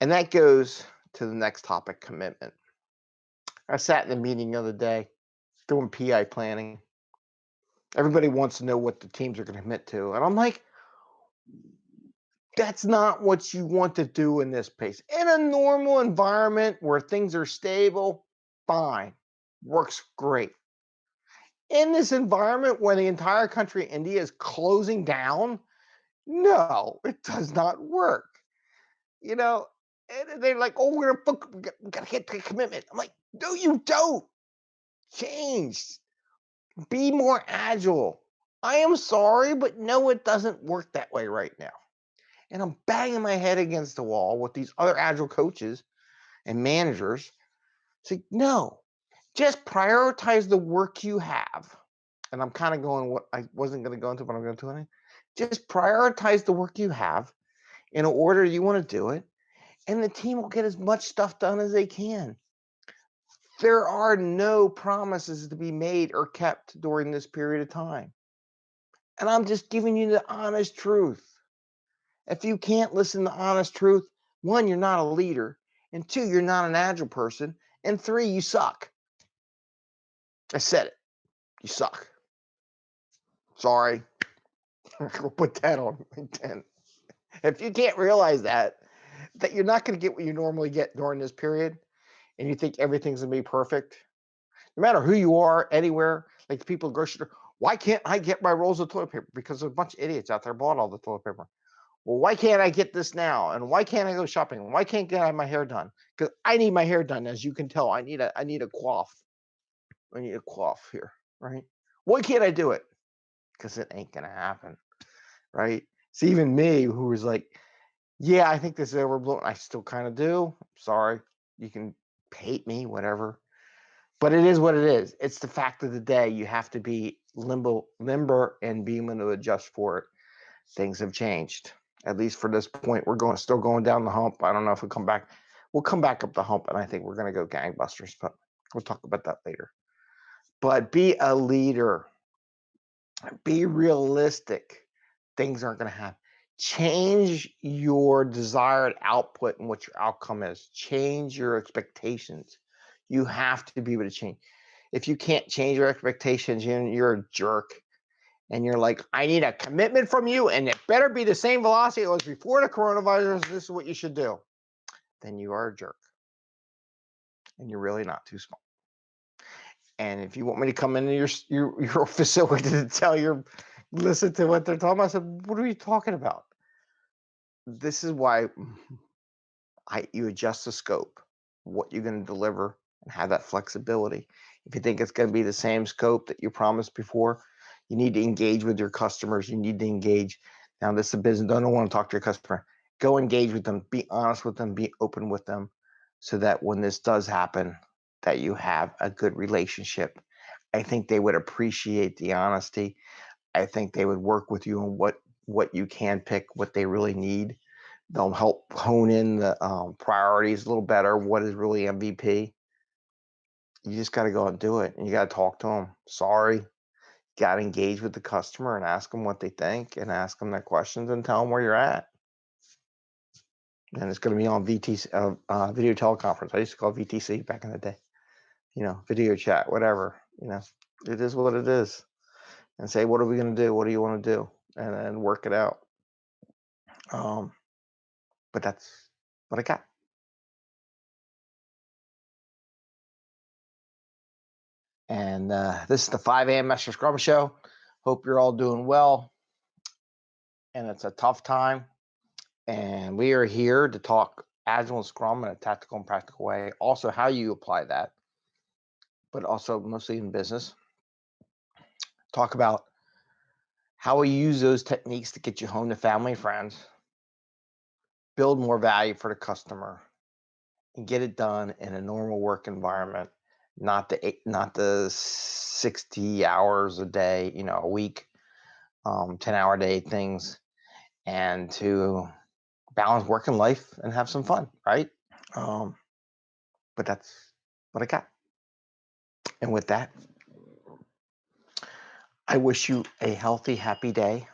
And that goes to the next topic commitment. I sat in a meeting the other day doing PI planning. Everybody wants to know what the teams are going to commit to. And I'm like, that's not what you want to do in this pace. In a normal environment where things are stable, fine, works great. In this environment where the entire country, India, is closing down, no, it does not work. You know, and they're like, oh, we're book, we gotta get the commitment. I'm like, no, you don't. Change. Be more agile. I am sorry, but no, it doesn't work that way right now. And I'm banging my head against the wall with these other agile coaches and managers. Say, no, just prioritize the work you have. And I'm kind of going what I wasn't going to go into, but I'm going to do it. Just prioritize the work you have in order you want to do it, and the team will get as much stuff done as they can. There are no promises to be made or kept during this period of time. And I'm just giving you the honest truth. If you can't listen to honest truth, one, you're not a leader, and two, you're not an agile person, and three, you suck. I said it. You suck. Sorry. we'll put that on LinkedIn. If you can't realize that, that you're not going to get what you normally get during this period, and you think everything's going to be perfect, no matter who you are, anywhere, like the people at grocery store, why can't I get my rolls of toilet paper? Because there's a bunch of idiots out there bought all the toilet paper. Well, why can't I get this now? And why can't I go shopping? Why can't I get my hair done? Because I need my hair done, as you can tell. I need a I need a coif. I need a coif here, right? Why can't I do it? Because it ain't gonna happen, right? It's even me who was like, yeah, I think this is overblown. I still kind of do. Sorry, you can hate me, whatever. But it is what it is. It's the fact of the day. You have to be limbo, limber, and be able to adjust for it. Things have changed. At least for this point, we're going still going down the hump. I don't know if we'll come back. We'll come back up the hump, and I think we're going to go gangbusters. But we'll talk about that later. But be a leader. Be realistic. Things aren't going to happen. Change your desired output and what your outcome is. Change your expectations. You have to be able to change. If you can't change your expectations, you're a jerk. And you're like, I need a commitment from you, and it better be the same velocity it was before the coronavirus. This is what you should do. Then you are a jerk. And you're really not too small. And if you want me to come into your your, your facility to tell your listen to what they're talking about, I said, what are you talking about? This is why I you adjust the scope, what you're going to deliver, and have that flexibility. If you think it's going to be the same scope that you promised before, you need to engage with your customers. You need to engage. Now, this is a business. Don't want to talk to your customer. Go engage with them. Be honest with them. Be open with them, so that when this does happen, that you have a good relationship. I think they would appreciate the honesty. I think they would work with you on what what you can pick, what they really need. They'll help hone in the um, priorities a little better. What is really MVP? you just got to go and do it and you got to talk to them sorry got to engage with the customer and ask them what they think and ask them their questions and tell them where you're at and it's going to be on VTC, uh, uh, video teleconference. I used to call VTC back in the day, you know, video chat, whatever, you know, it is what it is. And say, what are we going to do? What do you want to do? And then work it out. Um, but that's what I got. And uh, this is the 5 a.m. Master Scrum Show. Hope you're all doing well. And it's a tough time. And we are here to talk Agile and Scrum in a tactical and practical way. Also, how you apply that, but also mostly in business. Talk about how we use those techniques to get you home to family friends, build more value for the customer, and get it done in a normal work environment not the eight, not the 60 hours a day, you know, a week, um, 10 hour day things, and to balance work and life and have some fun, right? Um, but that's what I got. And with that, I wish you a healthy, happy day.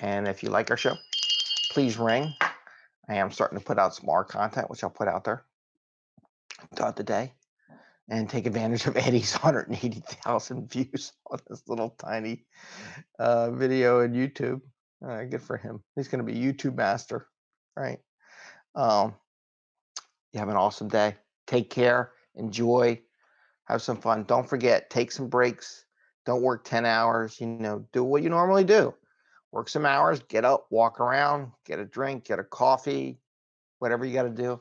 And if you like our show, please ring. I am starting to put out some more content, which I'll put out there throughout the day and take advantage of Eddie's 180,000 views on this little tiny uh, video in YouTube. Uh, good for him. He's going to be YouTube master, right? Um, you have an awesome day. Take care. Enjoy. Have some fun. Don't forget, take some breaks. Don't work 10 hours. You know, do what you normally do. Work some hours, get up, walk around, get a drink, get a coffee, whatever you got to do